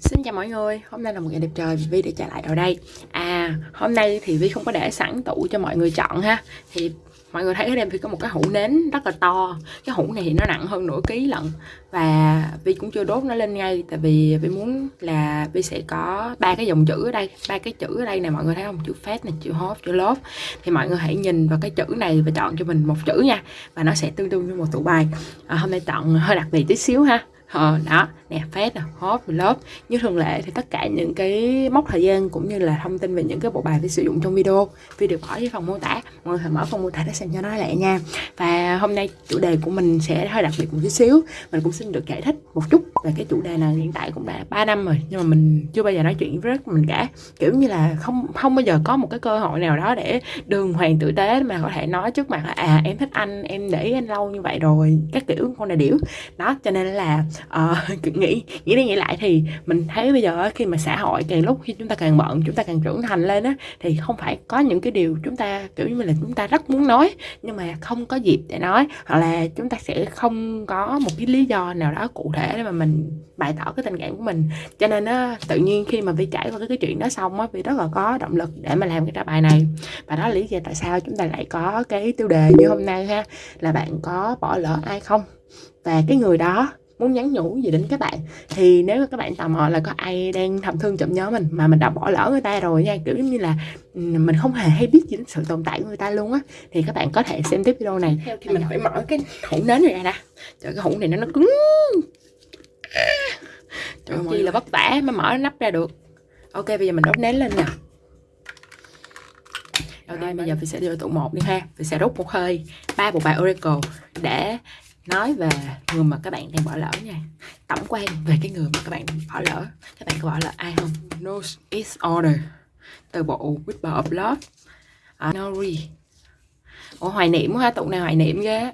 Xin chào mọi người, hôm nay là một ngày đẹp trời, Vi đã trở lại rồi đây. À, hôm nay thì Vi không có để sẵn tủ cho mọi người chọn ha. Thì mọi người thấy ở đây Vi có một cái hũ nến rất là to. Cái hũ này thì nó nặng hơn nửa ký lận. Và Vi cũng chưa đốt nó lên ngay Tại vì Vi muốn là Vi sẽ có ba cái dòng chữ ở đây ba cái chữ ở đây này mọi người thấy không? Chữ phát này, chữ Hot, chữ Love Thì mọi người hãy nhìn vào cái chữ này và chọn cho mình một chữ nha Và nó sẽ tương đương với một tủ bài. À, Hôm nay chọn hơi đặc biệt tí xíu ha. Ờ, đó nè phát nè hot lớp như thường lệ thì tất cả những cái mốc thời gian cũng như là thông tin về những cái bộ bài để sử dụng trong video vi được bỏ dưới phần mô tả. Mọi người hãy mở phần mô tả để xem cho nó lẹ nha. Và hôm nay chủ đề của mình sẽ hơi đặc biệt một chút xíu. Mình cũng xin được giải thích một chút về cái chủ đề này. Hiện tại cũng đã 3 năm rồi nhưng mà mình chưa bao giờ nói chuyện với mình cả. Kiểu như là không không bao giờ có một cái cơ hội nào đó để đường hoàng tử tế mà có thể nói trước mặt là à em thích anh em để anh lâu như vậy rồi. Các kiểu con này điểu. Đó cho nên là uh, nghĩ nghĩ đi nghĩ lại thì mình thấy bây giờ khi mà xã hội càng lúc khi chúng ta càng bận chúng ta càng trưởng thành lên á thì không phải có những cái điều chúng ta kiểu như là chúng ta rất muốn nói nhưng mà không có dịp để nói hoặc là chúng ta sẽ không có một cái lý do nào đó cụ thể để mà mình bày tỏ cái tình cảm của mình. Cho nên á tự nhiên khi mà vi trải qua cái, cái chuyện đó xong á vì rất là có động lực để mà làm cái trả bài này. Và đó là lý do tại sao chúng ta lại có cái tiêu đề như hôm nay ha là bạn có bỏ lỡ ai không? Và cái người đó muốn nhắn nhủ gì đến các bạn. Thì nếu các bạn tò mò là có ai đang thầm thương chậm nhớ mình mà mình đã bỏ lỡ người ta rồi nha kiểu như là mình không hề hay biết gì đến sự tồn tại của người ta luôn á thì các bạn có thể xem tiếp video này. Theo thì mình phải mở cái hũ nến này ra nè trời cái hũ này nó nó cứng. Trời ơi là vất vả mới mở nắp ra được. Ok bây giờ mình đốt nến lên nè. Ok bây giờ mình sẽ đưa tụ một đi ha. Mình sẽ đốt một hơi. Ba bộ bài oracle để nói về người mà các bạn đang bỏ lỡ nha. Tổng quan về cái người mà các bạn bỏ lỡ. Các bạn có bỏ lỡ ai không? No. Is order từ bộ Whisper of Love. Uh, Nori Ủa hoài niệm ha tụng này hoài niệm ghê.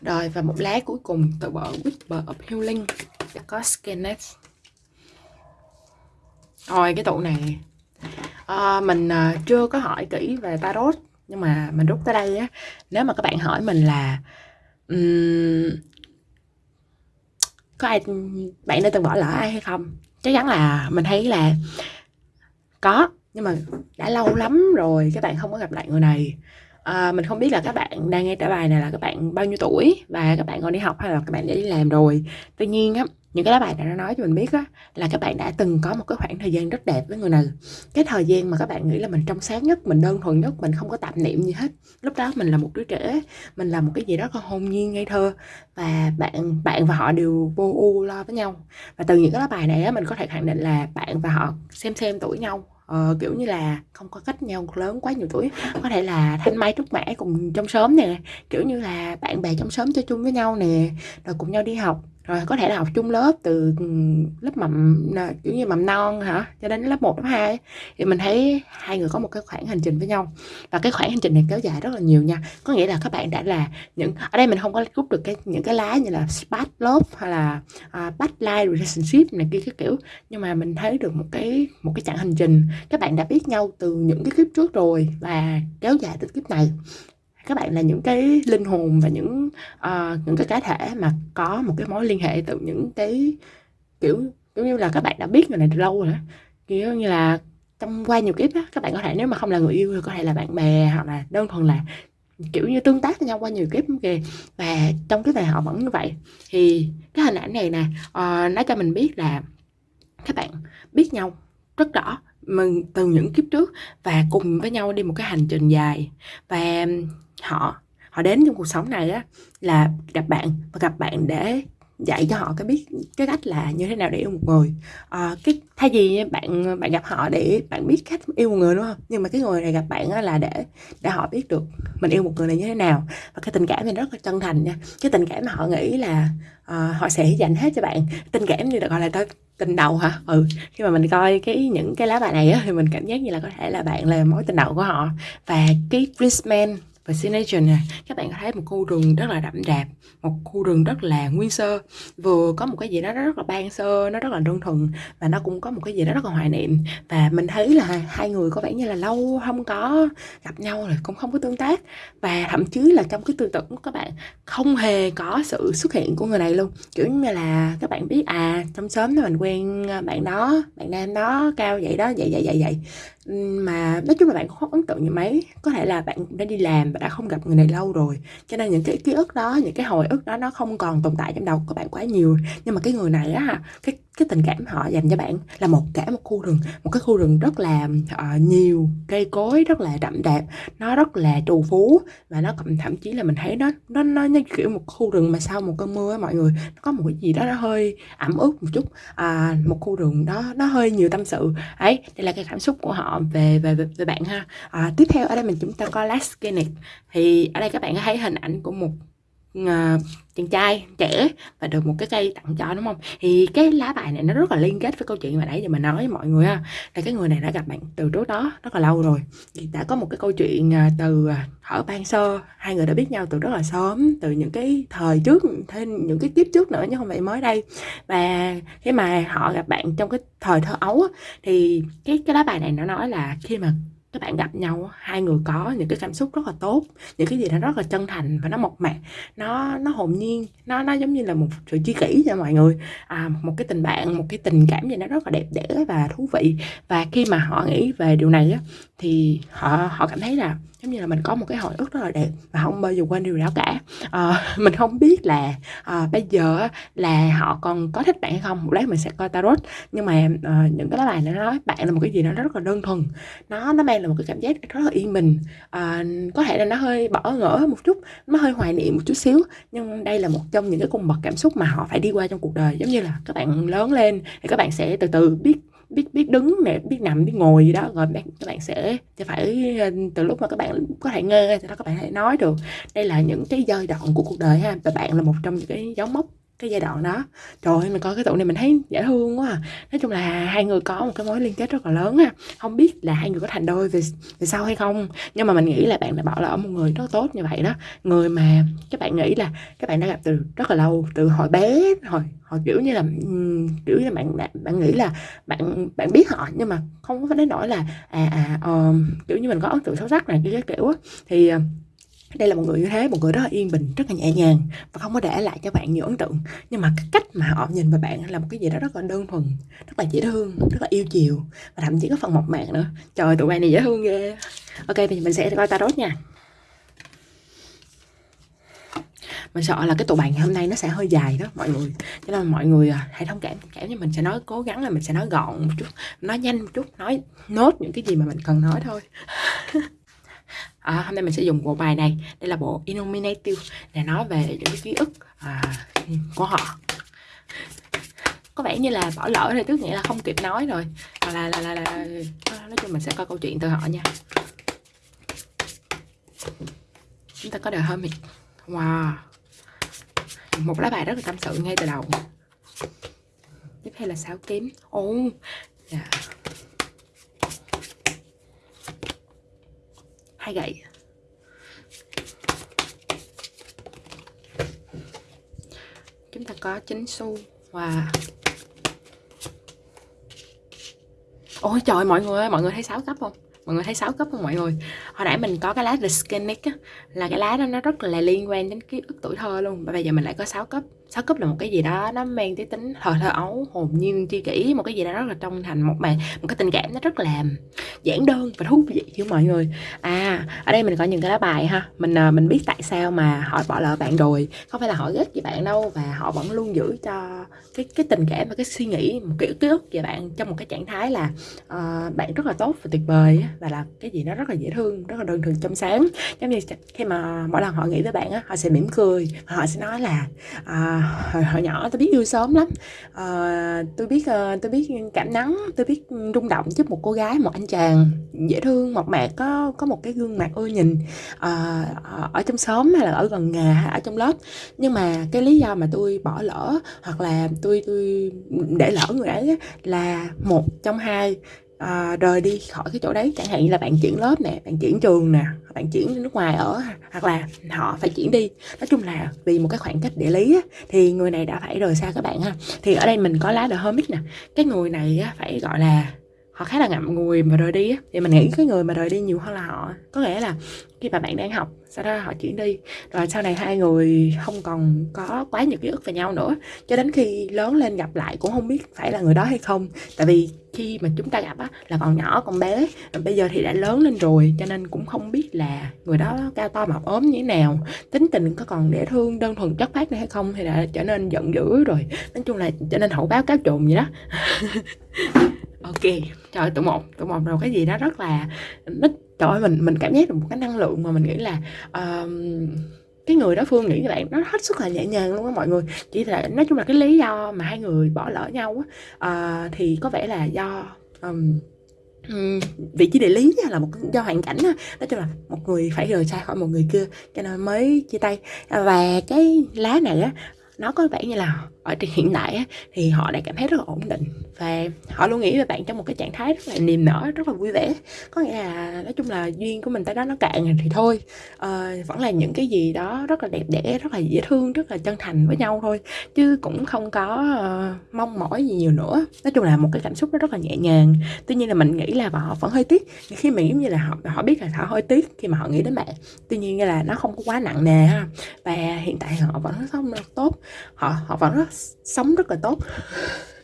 Rồi và một lá cuối cùng từ bộ Whisper of Healing. Có Skenet rồi cái tụ này. À, mình uh, chưa có hỏi kỹ về tarot nhưng mà mình rút tới đây á nếu mà các bạn hỏi mình là um, có ai bạn đã từng bỏ lỡ ai hay không? Chắc chắn là mình thấy là có nhưng mà đã lâu lắm rồi các bạn không có gặp lại người này. À, mình không biết là các bạn đang nghe trả bài này là các bạn bao nhiêu tuổi và các bạn còn đi học hay là các bạn đã đi làm rồi. Tuy nhiên á những cái lá bài này nó nói cho mình biết á, là các bạn đã từng có một cái khoảng thời gian rất đẹp với người này cái thời gian mà các bạn nghĩ là mình trong sáng nhất mình đơn thuần nhất mình không có tạp niệm gì hết. Lúc đó mình là một đứa trẻ mình là một cái gì đó còn hồn nhiên ngây thơ và bạn bạn và họ đều vô u lo với nhau. Và từ những cái lá bài này á, mình có thể khẳng định là bạn và họ xem xem tuổi nhau. Ờ, kiểu như là không có cách nhau lớn quá nhiều tuổi. Có thể là thanh mai trúc mã cùng trong sớm nè kiểu như là bạn bè trong sớm chơi chung với nhau nè rồi cùng nhau đi học rồi có thể là học chung lớp từ lớp mầm kiểu như mầm non hả? Cho đến lớp 1, lớp 2 thì mình thấy hai người có một cái khoảng hành trình với nhau. Và cái khoảng hành trình này kéo dài rất là nhiều nha. Có nghĩa là các bạn đã là những ở đây mình không có rút được cái những cái lá như là spat love hay là à, uh, backline relationship này kia cái kiểu. Nhưng mà mình thấy được một cái một cái chặng hành trình. Các bạn đã biết nhau từ những cái kiếp trước rồi và kéo dài tới kiếp này các bạn là những cái linh hồn và những uh, những cái cá thể mà có một cái mối liên hệ từ những cái kiểu giống như là các bạn đã biết người này từ lâu rồi đó kiểu như là trong qua nhiều kiếp á các bạn có thể nếu mà không là người yêu thì có thể là bạn bè hoặc là đơn thuần là kiểu như tương tác với nhau qua nhiều kiếp kìa. Và trong cái này họ vẫn như vậy. Thì cái hình ảnh này nè uh, nó cho mình biết là các bạn biết nhau rất rõ mình từ những kiếp trước và cùng với nhau đi một cái hành trình dài. Và họ họ đến trong cuộc sống này á là gặp bạn và gặp bạn để dạy cho họ cái biết cái cách là như thế nào để yêu một người. À, cái thay vì bạn bạn gặp họ để bạn biết cách yêu một người đúng không? Nhưng mà cái người này gặp bạn á là để để họ biết được mình yêu một người này như thế nào. Và cái tình cảm này rất là chân thành nha. Cái tình cảm mà họ nghĩ là uh, họ sẽ dành hết cho bạn. Tình cảm như là gọi là tới tình đầu hả? Ừ khi mà mình coi cái những cái lá bài này á thì mình cảm giác như là có thể là bạn là mối tình đầu của họ. Và cái Prince Man và signature nè, các bạn có thấy một khu rừng rất là đậm đạp, một khu rừng rất là nguyên sơ. Vừa có một cái gì đó rất là ban sơ, nó rất là đơn thuần, và nó cũng có một cái gì đó rất là hoài niệm. Và mình thấy là hai người có vẻ như là lâu không có gặp nhau rồi, cũng không có tương tác. Và thậm chí là trong cái tư tưởng của các bạn, không hề có sự xuất hiện của người này luôn. Kiểu như là các bạn biết à trong sớm mình quen bạn đó, bạn nam đó, cao vậy đó, vậy vậy vậy vậy. Mà nói chung là bạn không ấn tượng như mấy. Có thể là bạn đã đi làm bạn đã không gặp người này lâu rồi. Cho nên những cái ký ức đó những cái hồi ức đó nó không còn tồn tại trong đầu của bạn quá nhiều. Nhưng mà cái người này á cái cái tình cảm họ dành cho bạn là một cả một khu rừng. Một cái khu rừng rất là uh, nhiều cây cối rất là đậm đạp. Nó rất là trù phú và nó cũng thậm chí là mình thấy nó nó nó như kiểu một khu rừng mà sau một cơn mưa á mọi người nó có một cái gì đó nó hơi ẩm ướt một chút. À, một khu rừng đó nó hơi nhiều tâm sự. Ấy đây là cái cảm xúc của họ về về về, về bạn ha. À, tiếp theo ở đây mình chúng ta có last Kenneth thì ở đây các bạn thấy hình ảnh của một uh, chàng trai trẻ và được một cái cây tặng cho đúng không? Thì cái lá bài này nó rất là liên kết với câu chuyện mà nãy giờ mình nói với mọi người ha. Là cái người này đã gặp bạn từ trước đó rất là lâu rồi. Thì đã có một cái câu chuyện ờ, từ ờ, thở ở ban sơ. Hai người đã biết nhau từ rất là sớm từ những cái thời trước thêm những cái kiếp trước nữa chứ không phải mới đây. Và khi mà họ gặp bạn trong cái thời thơ ấu thì cái cái lá bài này nó nói là khi mà các bạn gặp nhau hai người có những cái cảm xúc rất là tốt những cái gì đó rất là chân thành và nó mộc mạc nó nó hồn nhiên nó nó giống như là một sự chi kỷ cho mọi người. À, một cái tình bạn một cái tình cảm gì nó rất là đẹp đẽ và thú vị. Và khi mà họ nghĩ về điều này á thì họ họ cảm thấy là giống như là mình có một cái hồi ức rất là đẹp và không bao giờ quên điều đó cả. À, mình không biết là à, bây giờ là họ còn có thích bạn hay không. Một lát mình sẽ coi tarot. Nhưng mà à, những cái lá bài nó nói bạn là một cái gì nó rất là đơn thuần. Nó nó mang là một cái cảm giác rất là yên bình. À, có thể là nó hơi bỏ ngỡ một chút nó hơi hoài niệm một chút xíu. Nhưng đây là một trong những cái cung bậc cảm xúc mà họ phải đi qua trong cuộc đời. Giống như là các bạn lớn lên thì các bạn sẽ từ từ biết biết biết đứng nè, biết nằm, biết ngồi gì đó, rồi bạn, các bạn sẽ sẽ phải ờ, từ lúc mà các bạn có thể nghe thì đó các bạn hãy nói được. Đây là những cái giai đoạn của cuộc đời ha, và bạn là một trong những cái dấu mốc cái giai đoạn đó. Trời ơi mình coi cái tụ này mình thấy dễ thương quá à. nói chung là hai người có một cái mối liên kết rất là lớn ha. Không biết là hai người có thành đôi về về sau hay không. Nhưng mà mình nghĩ là bạn đã bỏ lỡ một người rất tốt như vậy đó. Người mà các bạn nghĩ là các bạn đã gặp từ rất là lâu từ hồi bé hồi hồi kiểu như là kiểu như là bạn bạn, nghĩ là bạn bạn biết họ nhưng mà không có đến nỗi là à à uh, kiểu như mình có ấn tượng sâu sắc này cái kiểu á. Thì uh, đây là một người như thế, một người rất là yên bình, rất là nhẹ nhàng và không có để lại cho bạn nhiều ấn tượng. Nhưng mà cái cách mà họ nhìn vào bạn là một cái gì đó rất là đơn thuần, rất là dễ thương, rất là yêu chiều và thậm chí có phần mộc mạc nữa. Trời, tụi bạn này dễ thương ghê. Ok thì mình sẽ coi tarot nha. Mình sợ là cái tụ bàn hôm nay nó sẽ hơi dài đó, mọi người. Cho nên mọi người à, hãy thông cảm cảm như mình, sẽ nói, cố gắng là mình sẽ nói gọn một chút, nói nhanh một chút, nói nốt những cái gì mà mình cần nói thôi. à, hôm nay mình sẽ dùng bộ bài này. Đây là bộ Illuminative để nói về những cái ký ức à, của họ. Có vẻ như là bỏ lỡ thì tức nghĩa là không kịp nói rồi. Hoặc là là, là, là à, nói chung mình sẽ coi câu chuyện từ họ nha. Chúng ta có đời hơi mịt. Wow. Một lá bài rất là tâm sự ngay từ đầu. Tiếp theo là sáu kiếm ồ. Oh, yeah. Hai gậy chúng ta có chính xu và ôi trời, mọi người ơi, mọi người thấy sáu cấp không? Mọi người thấy sáu cấp không mọi người? Hồi nãy mình có cái lá The Skenic á, là cái lá đó nó rất là liên quan đến ký ức tuổi thơ luôn, và bây giờ mình lại có sáu cấp. 6 cấp là một cái gì đó nó mang tới tính thờ thơ ấu hồn nhiên tri kỷ một cái gì đó rất là trong thành một bạn một cái tình cảm nó rất là giản đơn và thú vị chứ mọi người. À ở đây mình có những cái lá bài ha. Mình à, mình biết tại sao mà họ bỏ lỡ bạn rồi. Không phải là họ ghét gì bạn đâu và họ vẫn luôn giữ cho cái cái tình cảm và cái suy nghĩ một kiểu ký ức về bạn trong một cái trạng thái là uh, bạn rất là tốt và tuyệt vời và là cái gì nó rất là dễ thương rất là đơn thuần trong sáng. Giống như khi mà mỗi lần họ nghĩ với bạn á họ sẽ mỉm cười họ sẽ nói là uh, hồi, hồi nhỏ tôi biết yêu sớm lắm. Ờ, à, tôi biết ờ, tôi biết cảm nắng tôi biết rung động trước một cô gái một anh chàng dễ thương mộc mạc có có một cái gương mặt ưa nhìn à, ở trong xóm hay là ở gần nhà hay ở trong lớp. Nhưng mà cái lý do mà tôi bỏ lỡ hoặc là tôi tôi để lỡ người ấy là một trong hai à, rời đi khỏi cái chỗ đấy. Chẳng hạn như là bạn chuyển lớp nè bạn chuyển trường nè bạn chuyển nước ngoài ở hoặc là họ phải chuyển đi. Nói chung là vì một cái khoảng cách địa lý á, thì người này đã phải rời xa các bạn ha. Thì ở đây mình có lá The Hermit nè. Cái người này á, phải gọi là họ khá là ngậm ngùi mà rời đi á. Thì mình nghĩ cái người mà rời đi nhiều hơn là họ. Có nghĩa là khi mà bạn đang học. Sau đó họ chuyển đi. Rồi sau này hai người không còn có quá nhiều ký ức về nhau nữa. Cho đến khi lớn lên gặp lại cũng không biết phải là người đó hay không. Tại vì khi mà chúng ta gặp á, là còn nhỏ, còn bé. Bây giờ thì đã lớn lên rồi, cho nên cũng không biết là người đó cao to mập ốm như thế nào. Tính tình có còn dễ thương, đơn thuần chất phát nữa hay không thì đã trở nên giận dữ rồi. Nói chung là trở nên hậu báo cáo trồn vậy đó. Ok, trời, tụi một tụi một rồi cái gì đó rất là nít trời ơi mình mình cảm giác được một cái năng lượng mà mình nghĩ là uh, cái người đó phương nghĩ như vậy nó hết sức là nhẹ nhàng luôn á mọi người. Chỉ là nói chung là cái lý do mà hai người bỏ lỡ nhau á uh, thì có vẻ là do um, um, vị trí địa lý là một do hoàn cảnh đó. nói chung là một người phải rời xa khỏi một người kia cho nên mới chia tay. Và cái lá này á nó có vẻ như là ở hiện tại á, thì họ đã cảm thấy rất là ổn định và họ luôn nghĩ về bạn trong một cái trạng thái rất là niềm nở rất là vui vẻ. Có nghĩa là nói chung là duyên của mình tới đó nó cạn thì thôi. À, vẫn là những cái gì đó rất là đẹp đẽ rất là dễ thương rất là chân thành với nhau thôi. Chứ cũng không có uh, mong mỏi gì nhiều nữa. Nói chung là một cái cảm xúc nó rất là nhẹ nhàng. Tuy nhiên là mình nghĩ là họ vẫn hơi tiếc. Khi mà giống như là họ họ biết là họ hơi tiếc khi mà họ nghĩ đến bạn. Tuy nhiên là nó không có quá nặng nề ha. Và hiện tại họ vẫn sống rất tốt. Họ họ vẫn rất sống rất là tốt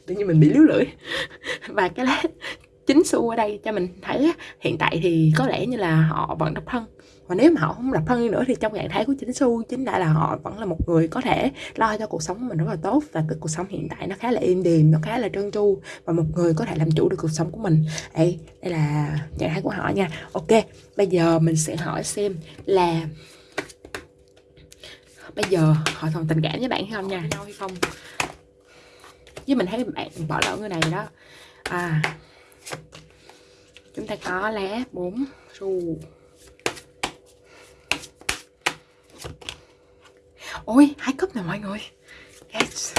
tự nhiên mình bị líu lưỡi. Và cái lá chính xu ở đây cho mình thấy hiện tại thì có lẽ như là họ vẫn độc thân. Và nếu mà họ không độc thân nữa thì trong trạng thái của chính xu, chính đã là họ vẫn là một người có thể lo cho cuộc sống của mình rất là tốt và cái cuộc sống hiện tại nó khá là êm đềm, nó khá là trơn tru và một người có thể làm chủ được cuộc sống của mình. Đây đây là trạng thái của họ nha. Ok, bây giờ mình sẽ hỏi xem là bây giờ họ còn tình cảm với bạn hay không nha? Nhau hay không? Với mình thấy bạn bỏ lỡ người này đó. À. Chúng ta có lá bốn xu ôi, hai cúp nè mọi người. Yes.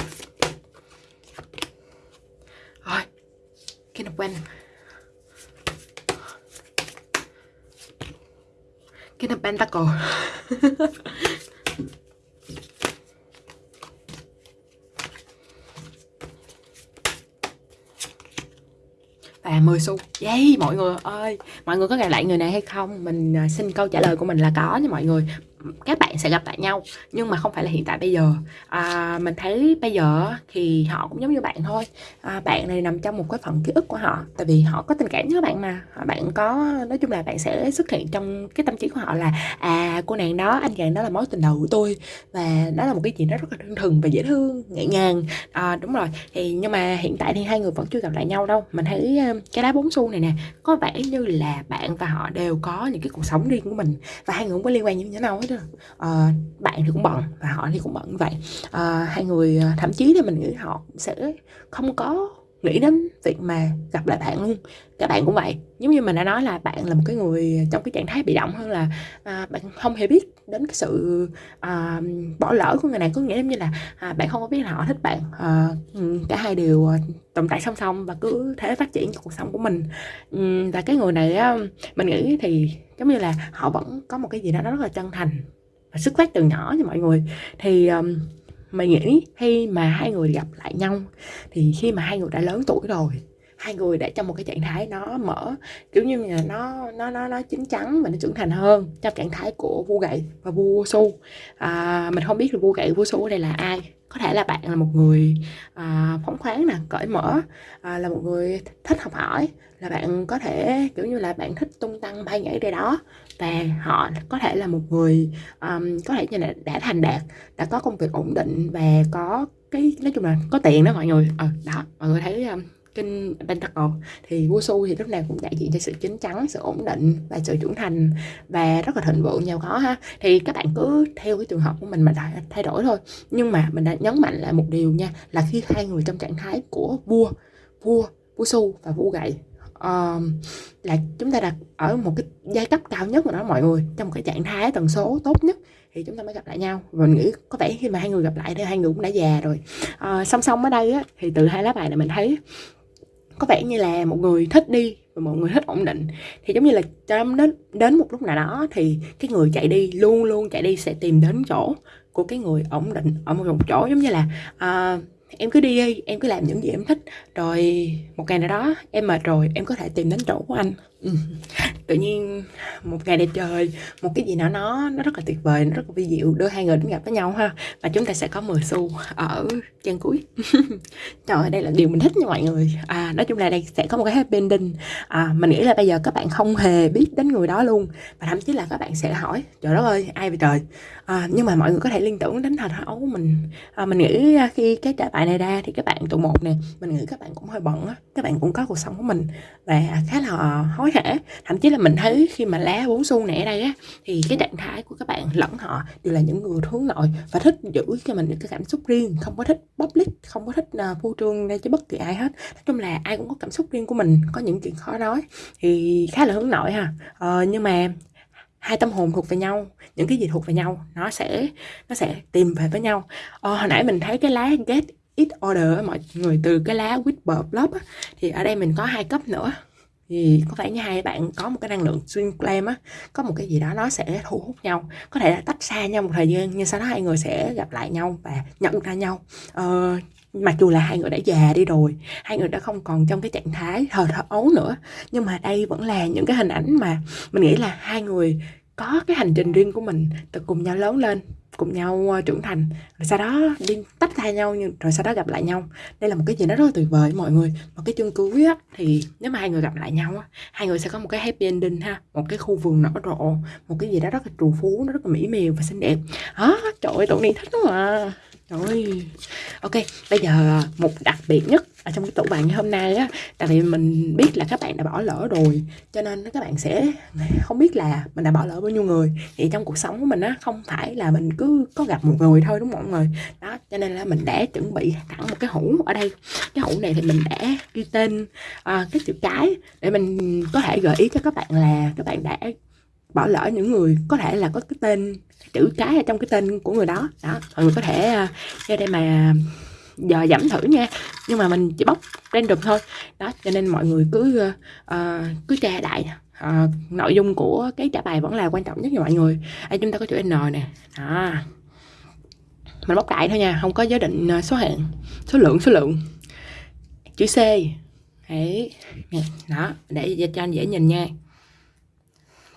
Rồi, cái of Pen cái of Pentacle và 10 xu Yay, mọi người ơi. Mọi người có gặp lại người này hay không? Mình à, xin câu trả lời của mình là có nha mọi người các bạn sẽ gặp lại nhau nhưng mà không phải là hiện tại bây giờ. À, mình thấy bây giờ thì họ cũng giống như bạn thôi. À, bạn này nằm trong một cái phần ký ức của họ tại vì họ có tình cảm với bạn mà. À, bạn có nói chung là bạn sẽ xuất hiện trong cái tâm trí của họ là à cô nàng đó anh chàng đó là mối tình đầu của tôi. Và đó là một cái chuyện đó rất là đơn thuần và dễ thương nhẹ nhàng. À, đúng rồi. Thì nhưng mà hiện tại thì hai người vẫn chưa gặp lại nhau đâu. Mình thấy cái đá bốn xu này nè có vẻ như là bạn và họ đều có những cái cuộc sống riêng của mình và hai người không có liên quan như thế nào hết uh, bạn thì cũng bận và họ thì cũng bận vậy. Uh, hai người uh, thậm chí thì mình nghĩ họ sẽ không có nghĩ đến việc mà gặp lại bạn luôn. Các bạn cũng vậy. Giống như mình đã nói là bạn là một cái người trong cái trạng thái bị động hơn là à, bạn không hề biết đến cái sự à, bỏ lỡ của người này. Có nghĩa như là à, bạn không có biết là họ thích bạn. À, cả hai đều tồn tại song song và cứ thế phát triển cuộc sống của mình. Và cái người này á, mình nghĩ thì giống như là họ vẫn có một cái gì đó rất là chân thành và xuất phát từ nhỏ như mọi người. Thì um, mình nghĩ khi mà hai người gặp lại nhau thì khi mà hai người đã lớn tuổi rồi hai người đã trong một cái trạng thái nó mở kiểu như là nó nó nó nó chín chắn và nó trưởng thành hơn trong trạng thái của vua gậy và vua su. À, mình không biết là vua gậy vua su ở đây là ai. Có thể là bạn là một người à, phóng khoáng nè cởi mở à, là một người thích học hỏi là bạn có thể kiểu như là bạn thích tung tăng bay nhảy đây đó và họ có thể là một người um, có thể như là đã thành đạt đã có công việc ổn định và có cái nói chung là có tiền đó mọi người. Ờ đó mọi người thấy um, kinh Pentacle thì Wusu thì lúc nào cũng đại diện cho sự chín chắn, sự ổn định và sự trưởng thành và rất là thịnh vượng giàu có ha. Thì các bạn cứ theo cái trường hợp của mình mà thay đổi thôi. Nhưng mà mình đã nhấn mạnh lại một điều nha là khi hai người trong trạng thái của vua vua Wusu và vua gậy uh, là chúng ta đặt ở một cái giai cấp cao nhất của nó mọi người trong một cái trạng thái tần số tốt nhất thì chúng ta mới gặp lại nhau. Và mình nghĩ có vẻ khi mà hai người gặp lại thì hai người cũng đã già rồi. Uh, song song ở đây á, thì từ hai lá bài này mình thấy có vẻ như là một người thích đi và một người thích ổn định. Thì giống như là cho đến đến một lúc nào đó thì cái người chạy đi luôn luôn chạy đi sẽ tìm đến chỗ của cái người ổn định ở một chỗ. Giống như là uh, em cứ đi đi em cứ làm những gì em thích. Rồi, một ngày nào đó, em mệt rồi, em có thể tìm đến chỗ của anh. Ừ. tự nhiên một ngày đẹp trời một cái gì nào nó nó rất là tuyệt vời nó rất là vi diệu. Đưa hai người đến gặp với nhau ha và chúng ta sẽ có 10 xu ở trang cuối. Trời ơi đây là điều mình thích nha mọi người. À nói chung là đây sẽ có một cái happy ending. À mình nghĩ là bây giờ các bạn không hề biết đến người đó luôn và thậm chí là các bạn sẽ hỏi trời đất ơi ai vậy trời? À, nhưng mà mọi người có thể liên tưởng đến thời ấu của mình. À, mình nghĩ à, khi cái trả bài này ra thì các bạn tụ một nè mình nghĩ các bạn cũng hơi bận á các bạn cũng có cuộc sống của mình và khá là à, hối hả. Thậm chí là mình thấy khi mà lá bốn xu này ở đây á thì cái trạng thái của các bạn lẫn họ đều là những người hướng nội và thích giữ cho mình những cái cảm xúc riêng không có thích public không có thích ờ, uh, phô trương đây cho bất kỳ ai hết. Nói chung là ai cũng có cảm xúc riêng của mình có những chuyện khó nói thì khá là hướng nội ha. Ờ, nhưng mà hai tâm hồn thuộc về nhau những cái gì thuộc về nhau nó sẽ nó sẽ tìm về với nhau. Ờ, hồi nãy mình thấy cái lá get it order mọi người từ cái lá whisper blob á, thì ở đây mình có hai cấp nữa thì có vẻ như hai bạn có một cái năng lượng xuyên flame á có một cái gì đó nó sẽ thu hút nhau có thể là tách xa nhau một thời gian nhưng sau đó hai người sẽ gặp lại nhau và nhận ra nhau. Ờ, mặc dù là hai người đã già đi rồi hai người đã không còn trong cái trạng thái thờ thờ ấu nữa nhưng mà đây vẫn là những cái hình ảnh mà mình nghĩ là hai người có cái hành trình riêng của mình từ cùng nhau lớn lên cùng nhau ờ, trưởng thành. Rồi sau đó đi tách ra nhau nhưng rồi sau đó gặp lại nhau. Đây là một cái gì đó rất là tuyệt vời mọi người. Một cái chương cuối á thì nếu mà hai người gặp lại nhau á hai người sẽ có một cái happy ending ha. Một cái khu vườn nở rộ. Một cái gì đó rất là trù phú nó rất là mỹ miều và xinh đẹp. Đó trời ơi tụi này thích lắm à rồi ok bây giờ một đặc biệt nhất ở trong cái tủ bàn ngày hôm nay á tại vì mình biết là các bạn đã bỏ lỡ rồi cho nên các bạn sẽ không biết là mình đã bỏ lỡ bao nhiêu người. Thì trong cuộc sống của mình á không phải là mình cứ có gặp một người thôi đúng không mọi người? Đó cho nên là mình đã chuẩn bị thẳng một cái hũ ở đây. Cái hũ này thì mình đã ghi tên à, cái chữ cái để mình có thể gợi ý cho các bạn là các bạn đã bỏ lỡ những người có thể là có cái tên chữ cái ở trong cái tên của người đó. Đó mọi người có thể à, ra đây mà giờ giảm thử nha. Nhưng mà mình chỉ bóc random thôi. Đó cho nên mọi người cứ uh, cứ tra đại uh, nội dung của cái trả bài vẫn là quan trọng nhất cho mọi người. Đây chúng ta có chữ n nè. Đó. Mình bóc đại thôi nha không có giới định số hạng số lượng số lượng. Chữ c. Đấy. Đó để cho anh dễ nhìn nha.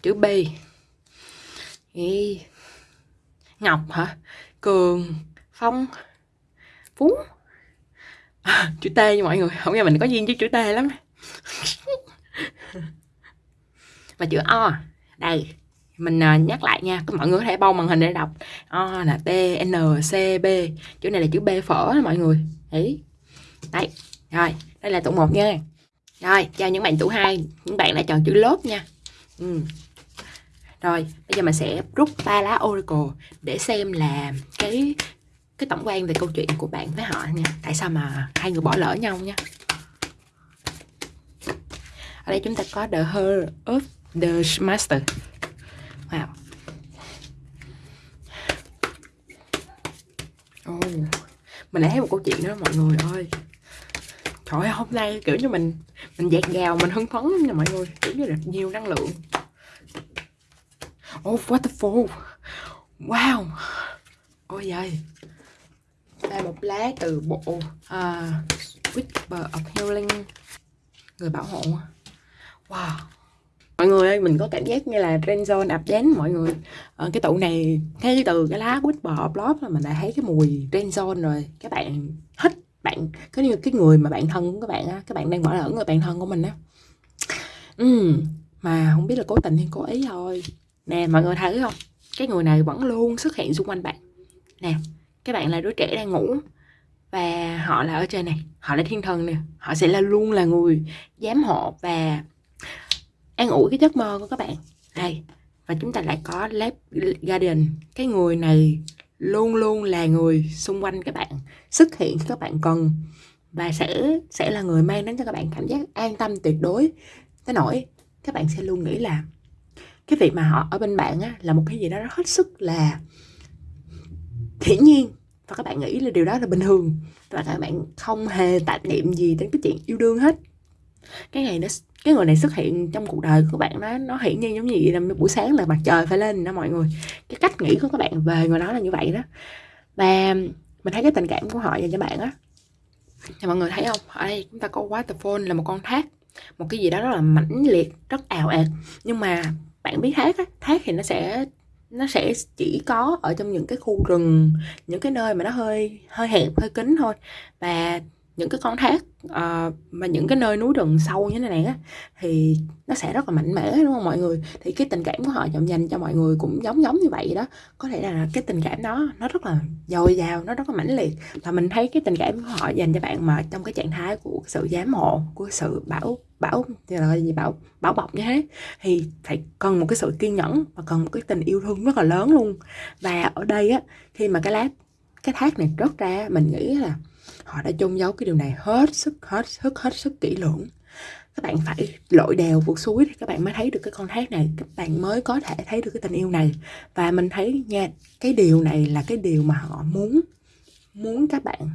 Chữ b. Ý ngọc hả? Cường phong phú? À, chữ t nha mọi người không nghe mình có duyên với chữ t lắm. Và chữ o đây mình à, nhắc lại nha mọi người có thể bâu màn hình để đọc. O là t n c b chữ này là chữ b phở mọi người. Đấy. Đây rồi đây là tụ một nha. Rồi chào những bạn tụ hai những bạn đã chọn chữ lốp nha. Ừ rồi, bây giờ mình sẽ rút ba lá oracle để xem là cái cái tổng quan về câu chuyện của bạn với họ nha tại sao mà hai người bỏ lỡ nhau nha? Ở đây chúng ta có the her of the master. Wow. Oh. mình lại thấy một câu chuyện đó, mọi người ơi. Trời ơi, hôm nay kiểu như mình mình dạt gào, mình hưng phấn nha mọi người. Kiểu như là nhiều năng lượng oh waterfall wow. Ôi giời. Đây một lá từ bộ uh, Whisper of Healing người bảo hộ. Wow. Mọi người ơi mình có cảm giác như là trend zone ập đến mọi người. À, cái tụ này thấy từ cái lá quýt bò blog là mình đã thấy cái mùi trend zone rồi. Các bạn thích bạn cái như cái người mà bạn thân của các bạn á các bạn đang bỏ lỡ người bạn thân của mình á. Ừ, mà không biết là cố tình hay cố ý thôi nè, mọi người thấy không? Cái người này vẫn luôn xuất hiện xung quanh bạn. Nè các bạn là đứa trẻ đang ngủ và họ là ở trên này. Họ là thiên thần nè. Họ sẽ là luôn là người giám hộ và an ủi cái giấc mơ của các bạn. Đây, và chúng ta lại có lab garden cái người này luôn luôn là người xung quanh các bạn, xuất hiện khi các bạn cần và sẽ sẽ là người mang đến cho các bạn cảm giác an tâm tuyệt đối. Tới nỗi, các bạn sẽ luôn nghĩ là cái việc mà họ ở bên bạn á, là một cái gì đó rất hết sức là hiển nhiên. Và các bạn nghĩ là điều đó là bình thường. Và các bạn không hề tạp niệm gì đến cái chuyện yêu đương hết. Cái ngày đó cái người này xuất hiện trong cuộc đời của bạn nó nó hiển nhiên giống như vậy là buổi sáng là mặt trời phải lên đó mọi người. Cái cách nghĩ của các bạn về người đó là như vậy đó. Và mình thấy cái tình cảm của họ dành cho bạn á. Thì mọi người thấy không? Ở đây chúng ta có waterfall là một con thác. Một cái gì đó rất là mãnh liệt rất ào ạt. Nhưng mà bạn biết thác á thác thì nó sẽ nó sẽ chỉ có ở trong những cái khu rừng những cái nơi mà nó hơi hơi hẹp hơi kín thôi. Và những cái con thác uh, mà những cái nơi núi rừng sâu như thế này á thì nó sẽ rất là mạnh mẽ đúng không mọi người? Thì cái tình cảm của họ dành dành cho mọi người cũng giống giống như vậy đó. Có thể là cái tình cảm đó nó rất là dồi dào nó rất là mãnh liệt. Và mình thấy cái tình cảm của họ dành cho bạn mà trong cái trạng thái của sự giám hộ của sự bảo bảo là gì, bảo bảo bọc như thế. Thì phải cần một cái sự kiên nhẫn và cần một cái tình yêu thương rất là lớn luôn. Và ở đây á, khi mà cái lá cái thác này rớt ra, mình nghĩ là họ đã chôn giấu cái điều này hết sức hết sức hết sức kỹ lưỡng. Các bạn phải lội đèo vượt suối thì các bạn mới thấy được cái con thác này. Các bạn mới có thể thấy được cái tình yêu này. Và mình thấy nha, cái điều này là cái điều mà họ muốn muốn các bạn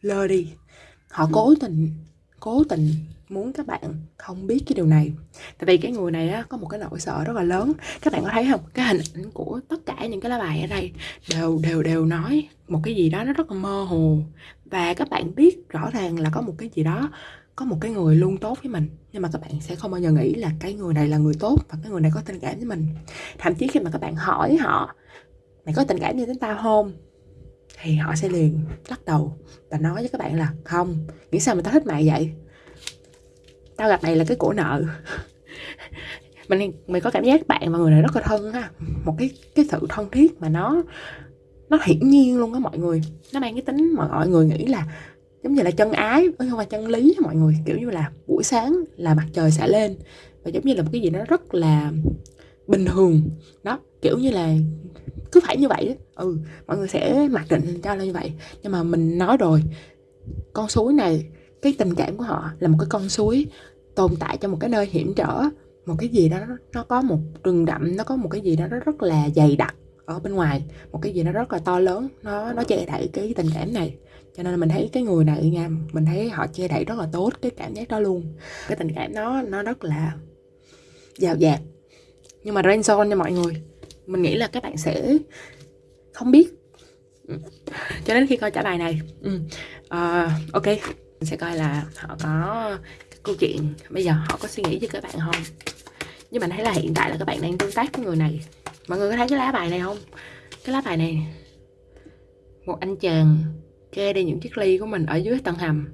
lơ đi. Họ cố tình cố tình muốn các bạn không biết cái điều này. Tại vì cái người này á, có một cái nỗi sợ rất là lớn. Các bạn có thấy không? Cái hình ảnh của tất cả những cái lá bài ở đây đều đều đều nói một cái gì đó nó rất là mơ hồ. Và các bạn biết rõ ràng là có một cái gì đó có một cái người luôn tốt với mình. Nhưng mà các bạn sẽ không bao giờ nghĩ là cái người này là người tốt và cái người này có tình cảm với mình. Thậm chí khi mà các bạn hỏi họ mày có tình cảm như chúng tao không? Thì họ sẽ liền lắc đầu và nói với các bạn là, không, nghĩ sao mà tao thích mày vậy? Tao gặp mày là cái của nợ. Mình mình có cảm giác bạn và người này rất là thân ha, một cái cái sự thân thiết mà nó nó hiển nhiên luôn á mọi người. Nó mang cái tính mà mọi người nghĩ là giống như là chân ái không phải chân lý mọi người, kiểu như là buổi sáng là mặt trời sẽ lên và giống như là một cái gì đó rất là bình thường. Đó, kiểu như là cứ phải như vậy đó ừ mọi người sẽ mặc định cho là như vậy. Nhưng mà mình nói rồi, con suối này, cái tình cảm của họ là một cái con suối tồn tại trong một cái nơi hiểm trở. Một cái gì đó, nó có một rừng đậm, nó có một cái gì đó nó rất là dày đặc ở bên ngoài. Một cái gì nó rất là to lớn, nó nó che đậy cái tình cảm này. Cho nên là mình thấy cái người này nha, mình thấy họ che đậy rất là tốt cái cảm giác đó luôn. Cái tình cảm nó nó rất là giàu dạt. Nhưng mà rain zone nha mọi người, mình nghĩ là các bạn sẽ không biết. Cho đến khi coi trả bài này. Ừ. à, ok. Mình sẽ coi là họ có câu chuyện. Bây giờ họ có suy nghĩ với các bạn không? Nhưng mình thấy là hiện tại là các bạn đang tương tác với người này. Mọi người có thấy cái lá bài này không? Cái lá bài này. Một anh chàng kê đi những chiếc ly của mình ở dưới tầng hầm.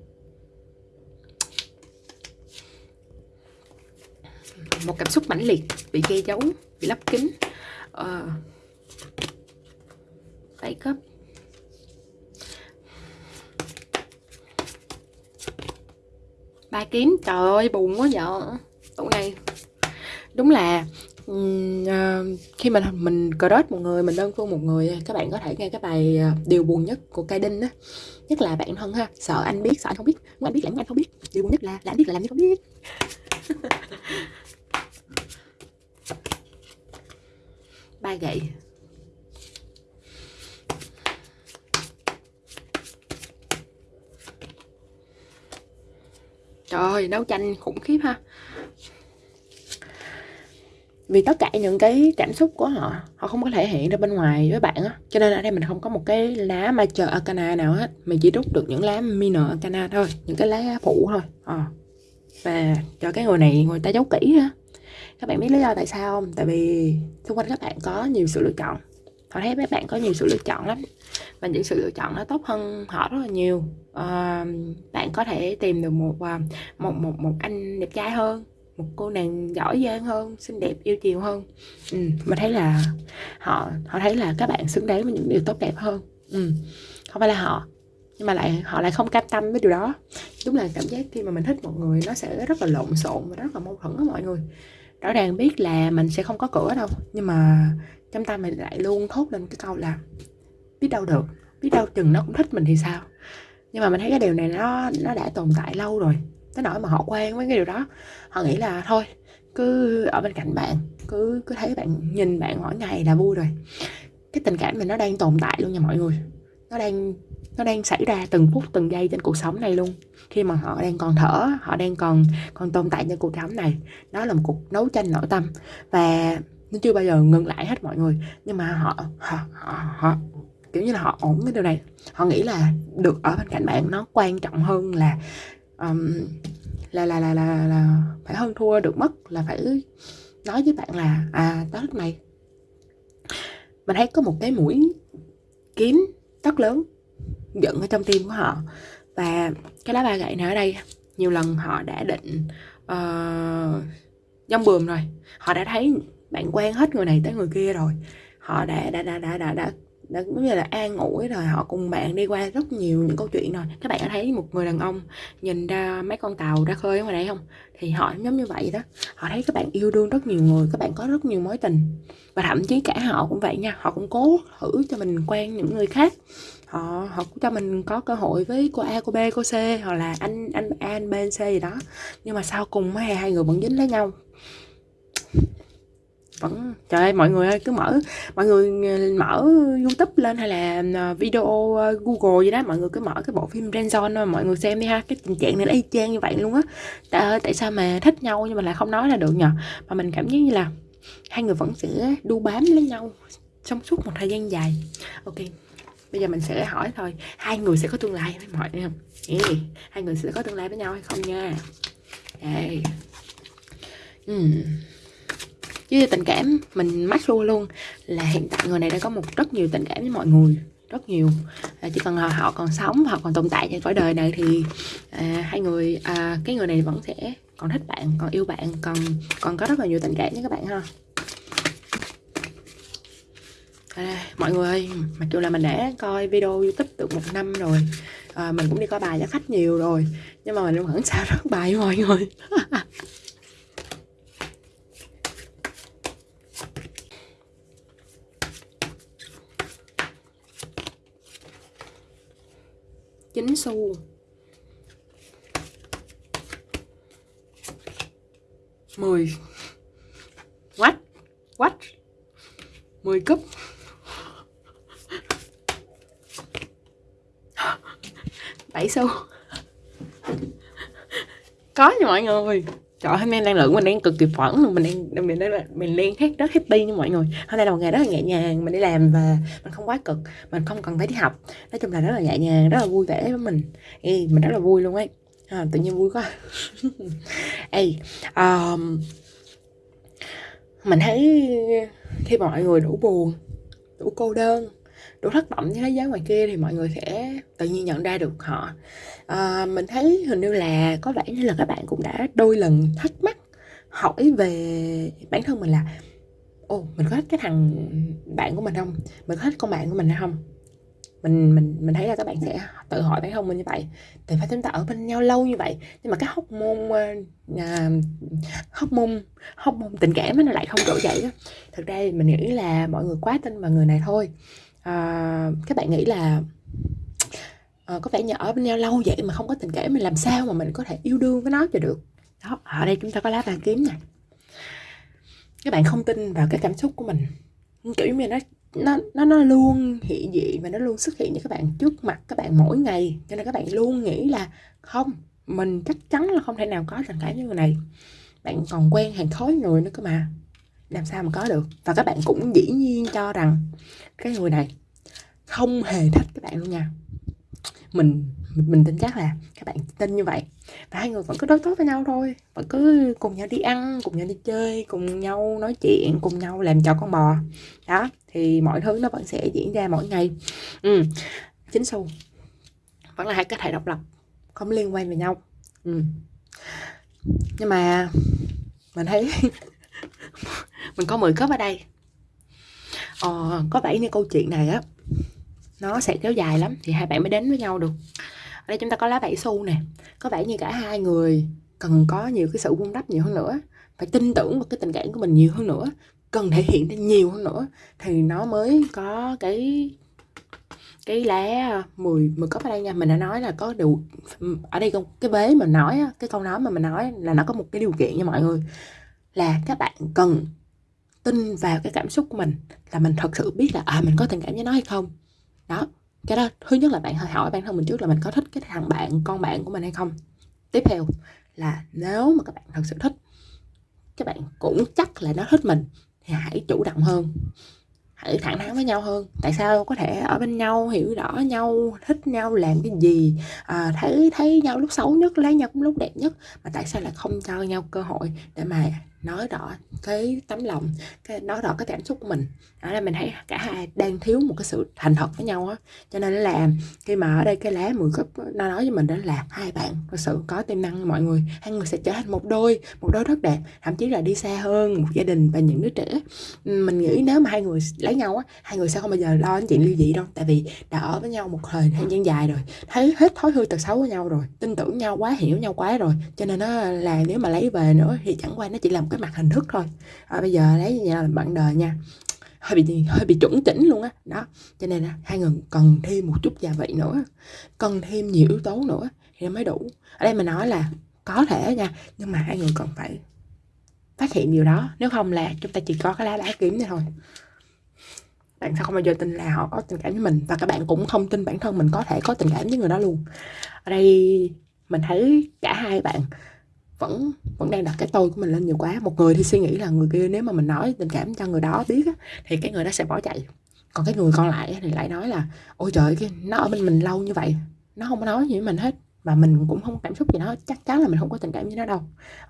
Một cảm xúc mãnh liệt bị che giấu bị lấp kín. Ờ. 7 cấp ba kiếm. Trời ơi buồn quá vợ. Tụ này. Đúng là uh, khi mà mình crush một người mình đơn phương một người các bạn có thể nghe cái bài uh, điều buồn nhất của cây Đinh á. Nhất là bạn thân ha. Sợ anh biết sợ anh không biết. Muốn anh biết là muốn anh không biết. Điều buồn nhất là là anh biết là làm như không biết. Ba gậy. Trời ơi, đấu tranh khủng khiếp ha. Vì tất cả những cái cảm xúc của họ họ không có thể hiện ra bên ngoài với bạn á. Cho nên ở đây mình không có một cái lá major arcana nào hết. Mình chỉ rút được những lá minor arcana thôi những cái lá phụ thôi. À. và cho cái người này người ta giấu kỹ ha. Các bạn biết lý do tại sao không? Tại vì xung quanh các bạn có nhiều sự lựa chọn. Họ thấy các bạn có nhiều sự lựa chọn lắm và những sự lựa chọn nó tốt hơn họ rất là nhiều. À, bạn có thể tìm được một ờ, một một một anh đẹp trai hơn một cô nàng giỏi giang hơn xinh đẹp yêu chiều hơn. Ừ, mình thấy là họ họ thấy là các bạn xứng đáng với những điều tốt đẹp hơn. Ừ, không phải là họ nhưng mà lại họ lại không cam tâm với điều đó. Đúng là cảm giác khi mà mình thích một người nó sẽ rất là lộn xộn và rất là mâu thuẫn với mọi người. Rõ ràng biết là mình sẽ không có cửa đâu nhưng mà trong tâm mình lại luôn thốt lên cái câu là biết đâu được biết đâu chừng nó cũng thích mình thì sao. Nhưng mà mình thấy cái điều này nó nó đã tồn tại lâu rồi tới nỗi mà họ quen với cái điều đó. Họ nghĩ là thôi cứ ở bên cạnh bạn cứ cứ thấy bạn nhìn bạn mỗi ngày là vui rồi. Cái tình cảm mình nó đang tồn tại luôn nha mọi người. Nó đang nó đang xảy ra từng phút từng giây trên cuộc sống này luôn. Khi mà họ đang còn thở họ đang còn còn tồn tại trên cuộc sống này đó là một cuộc đấu tranh nội tâm. Và nó chưa bao giờ ngừng lại hết mọi người nhưng mà họ họ họ, họ kiểu như là họ ổn cái điều này. Họ nghĩ là được ở bên cạnh bạn nó quan trọng hơn là um, là, là là là là phải hơn thua được mất là phải nói với bạn là à đó lúc này. Mình thấy có một cái mũi kiếm rất lớn dựng ở trong tim của họ. Và cái lá ba gậy này ở đây nhiều lần họ đã định ờ, uh, dông bườm rồi. Họ đã thấy bạn quen hết người này tới người kia rồi. Họ đã đã đã đã đã, đã đã giống như là an ủi rồi họ cùng bạn đi qua rất nhiều những câu chuyện rồi. Các bạn có thấy một người đàn ông nhìn ra mấy con tàu ra khơi ngoài đây không? Thì họ giống như vậy đó. Họ thấy các bạn yêu đương rất nhiều người, các bạn có rất nhiều mối tình. Và thậm chí cả họ cũng vậy nha, họ cũng cố thử cho mình quen những người khác. Họ họ cũng cho mình có cơ hội với cô A, cô B, cô C, hoặc là anh anh A, anh B, anh C gì đó. Nhưng mà sau cùng hai hai người vẫn dính lấy nhau vẫn trời ơi mọi người ơi cứ mở mọi người ờ, mở youtube lên hay là ờ, video ờ, google gì đó mọi người cứ mở cái bộ phim Renzon mọi người xem đi ha. Cái tình trạng này nó y chang như vậy luôn á. Tại, tại sao mà thích nhau nhưng mà lại không nói là được nhờ? Mà mình cảm giác như là hai người vẫn sẽ đu bám lấy nhau trong suốt một thời gian dài. Ok bây giờ mình sẽ hỏi thôi hai người sẽ có tương lai với mọi người không? Ê, hai người sẽ có tương lai với nhau hay không nha? Ê. Ừ với tình cảm mình mắc luôn luôn. Là hiện tại người này đã có một rất nhiều tình cảm với mọi người rất nhiều. À, chỉ cần họ, còn sống họ còn tồn tại trên cõi đời này thì à, hai người à, cái người này vẫn sẽ còn thích bạn còn yêu bạn còn còn có rất là nhiều tình cảm với các bạn ha. À, mọi người ơi mặc dù là mình đã coi video youtube được một năm rồi à, mình cũng đi coi bài cho khách nhiều rồi nhưng mà mình vẫn sao rất bài mọi người. chín xu. Mười. Quách quách, mười cúp. Bảy xu. Có nha mọi người trời hôm nay năng lượng mình đang cực kỳ phẫn luôn mình đang mình đang mình đang hết rất happy như mọi người. Hôm nay là một ngày rất là nhẹ nhàng mình đi làm và mình không quá cực mình không cần phải đi học. Nói chung là rất là nhẹ nhàng rất là vui vẻ với mình. Ê, mình rất là vui luôn ấy. À, tự nhiên vui quá. Ê, um, mình thấy khi mọi người đủ buồn đủ cô đơn đủ thất vọng với thế giới ngoài kia thì mọi người sẽ tự nhiên nhận ra được họ. À, mình thấy hình như là có vẻ như là các bạn cũng đã đôi lần thắc mắc hỏi về bản thân mình là ồ mình có thích cái thằng bạn của mình không? Mình có thích con bạn của mình hay không? Mình mình mình thấy là các bạn sẽ tự hỏi bản thân mình như vậy. Thì phải chúng ta ở bên nhau lâu như vậy. Nhưng mà cái hóc môn uh, hóc môn hóc môn tình cảm nó lại không trỗi dậy đó thực ra mình nghĩ là mọi người quá tin vào người này thôi à, các bạn nghĩ là à, có vẻ như ở bên nhau lâu vậy mà không có tình cảm mình làm sao mà mình có thể yêu đương với nó cho được? Đó ở đây chúng ta có lá bàn kiếm nè. các bạn không tin vào cái cảm xúc của mình. Kiểu như nó nó nó nó luôn hiện diện và nó luôn xuất hiện cho các bạn trước mặt các bạn mỗi ngày. Cho nên các bạn luôn nghĩ là không mình chắc chắn là không thể nào có tình cảm với người này. Bạn còn quen hàng khối người nữa cơ mà làm sao mà có được? Và các bạn cũng dĩ nhiên cho rằng cái người này không hề thích các bạn luôn nha. Mình mình, mình tin chắc là các bạn tin như vậy. Và hai người vẫn cứ đối tốt với nhau thôi. Vẫn cứ cùng nhau đi ăn cùng nhau đi chơi cùng nhau nói chuyện cùng nhau làm trò con bò. Đó thì mọi thứ nó vẫn sẽ diễn ra mỗi ngày. Ừ. chính xu vẫn là hai cái thể độc lập không liên quan về nhau. Ừ. nhưng mà mình thấy mình có 10 cấp ở đây. Ờ, có vẻ như câu chuyện này á nó sẽ kéo dài lắm thì hai bạn mới đến với nhau được. Ở đây chúng ta có lá bảy xu nè có vẻ như cả hai người cần có nhiều cái sự vun đắp nhiều hơn nữa phải tin tưởng vào cái tình cảm của mình nhiều hơn nữa cần thể hiện ra nhiều hơn nữa. Thì nó mới có cái cái lá 10 10 cấp ở đây nha. Mình đã nói là có điều ừ, ở đây cái vế mình nói cái câu nói mà mình nói là nó có một cái điều kiện nha mọi người là các bạn cần tin vào cái cảm xúc của mình là mình thật sự biết là à mình có tình cảm với nó hay không. Đó cái đó thứ nhất là bạn hỏi bản thân mình trước là mình có thích cái thằng bạn con bạn của mình hay không. Tiếp theo là nếu mà các bạn thật sự thích các bạn cũng chắc là nó thích mình thì hãy chủ động hơn. Hãy thẳng thắn với nhau hơn. Tại sao? Có thể ở bên nhau hiểu rõ nhau thích nhau làm cái gì à, thấy thấy nhau lúc xấu nhất lấy nhau cũng lúc đẹp nhất. Mà tại sao lại không cho nhau cơ hội để mà nói rõ cái tấm lòng, cái nói rõ cái cảm xúc của mình. Đó là mình thấy cả hai đang thiếu một cái sự thành thật với nhau á. Cho nên là khi mà ở đây cái lá 10 cấp nó nói với mình đó là hai bạn thật sự có tiềm năng mọi người, hai người sẽ trở thành một đôi một đôi rất đẹp, thậm chí là đi xa hơn một gia đình và những đứa trẻ. Mình nghĩ nếu mà hai người lấy nhau á, hai người sẽ không bao giờ lo đến chuyện ly dị đâu, tại vì đã ở với nhau một thời gian dài rồi, thấy hết thói hư tật xấu với nhau rồi, tin tưởng nhau quá, hiểu nhau quá rồi. Cho nên nó là nếu mà lấy về nữa thì chẳng qua nó chỉ cái mặt hình thức thôi. À, bây giờ lấy như là bạn đời nha. Hơi bị hơi bị chuẩn chỉnh luôn á. Đó. đó cho nên là hai người cần thêm một chút gia vị nữa cần thêm nhiều yếu tố nữa thì mới đủ. Ở đây mình nói là có thể nha nhưng mà hai người cần phải phát hiện điều đó. Nếu không là chúng ta chỉ có cái lá đá kiếm này thôi. Bạn sẽ không bao giờ tin là họ có tình cảm với mình? Và các bạn cũng không tin bản thân mình có thể có tình cảm với người đó luôn. Ở đây mình thấy cả hai bạn vẫn vẫn đang đặt cái tôi của mình lên nhiều quá. Một người thì suy nghĩ là người kia nếu mà mình nói tình cảm cho người đó biết á, thì cái người đó sẽ bỏ chạy. Còn cái người còn lại thì lại nói là ôi trời cái nó ở bên mình lâu như vậy nó không có nói gì với mình hết. Và mình cũng không cảm xúc gì nó chắc chắn là mình không có tình cảm với nó đâu.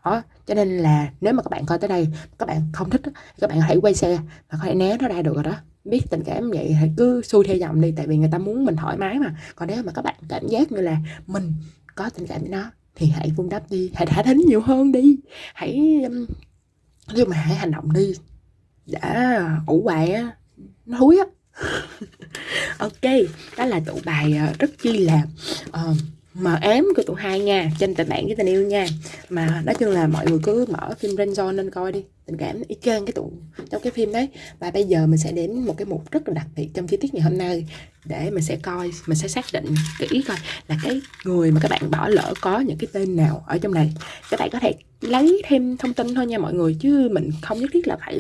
Đó cho nên là nếu mà các bạn coi tới đây các bạn không thích các bạn hãy quay xe và có thể né nó ra được rồi đó. Biết tình cảm vậy thì cứ xuôi theo dòng đi tại vì người ta muốn mình thoải mái mà. Còn nếu mà các bạn cảm giác như là mình có tình cảm với nó thì hãy vun đắp đi hãy thả thính nhiều hơn đi. Hãy nhưng um, mà hãy hành động đi đã ủ bài á nó thúi á. Ok đó là tụ bài ờ, rất chi là uh, mờ ếm của tụi hai nha, trên tình bạn với tình yêu nha. Mà nói chung là mọi người cứ mở phim Renzo nên coi đi. Tình cảm y chang cái tụ trong cái phim đấy. Và bây giờ mình sẽ đến một cái mục rất là đặc biệt trong chi tiết ngày hôm nay. Để mình sẽ coi, mình sẽ xác định kỹ coi là cái người mà các bạn bỏ lỡ có những cái tên nào ở trong này. Các bạn có thể lấy thêm thông tin thôi nha mọi người, chứ mình không nhất thiết là phải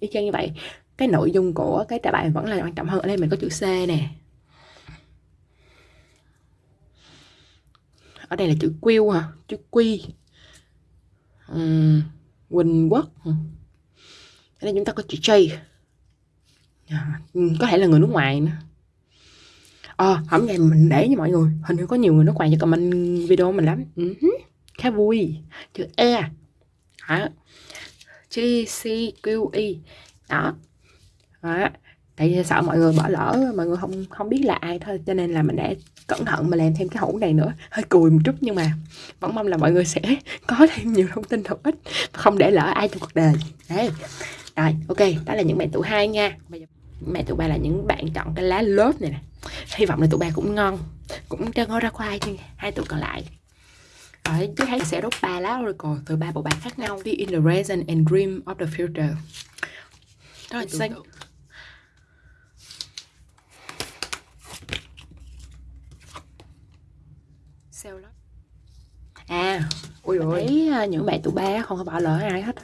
y chang như vậy. Cái nội dung của cái trả bài vẫn là quan trọng hơn. Ở đây mình có chữ C nè. Ở đây là chữ Q hả? Chữ Quy uhm, Quỳnh Quốc ở đây chúng ta có chữ J. À, có thể là người nước ngoài nữa. Ờ, à, hôm nay mình để cho mọi người. Hình như có nhiều người nước ngoài cho comment video mình lắm. Uh-huh. Khá vui. Chữ E. Hả chữ C, Q, Y Đó. Đó tại vì sợ mọi người bỏ lỡ mọi người không không biết là ai thôi cho nên là mình để cẩn thận mà làm thêm cái hũ này nữa. Hơi cùi một chút nhưng mà vẫn mong là mọi người sẽ có thêm nhiều thông tin hữu ích không để lỡ ai trong cuộc đời. Đấy. Rồi ok đó là những bạn tụ hai nha. Mẹ tụi ba là những bạn chọn cái lá lớp này nè. Hy vọng là tụi ba cũng ngon cũng cho ngon ra khoai chứ hai tụi còn lại. Ở dưới thấy sẽ đốt ba lá oracle từ ba bộ bài khác nhau đi in the present and dream of the future. Đó là xanh à ui ôi. à, những bạn tụi ba không có bỏ lỡ ai hết.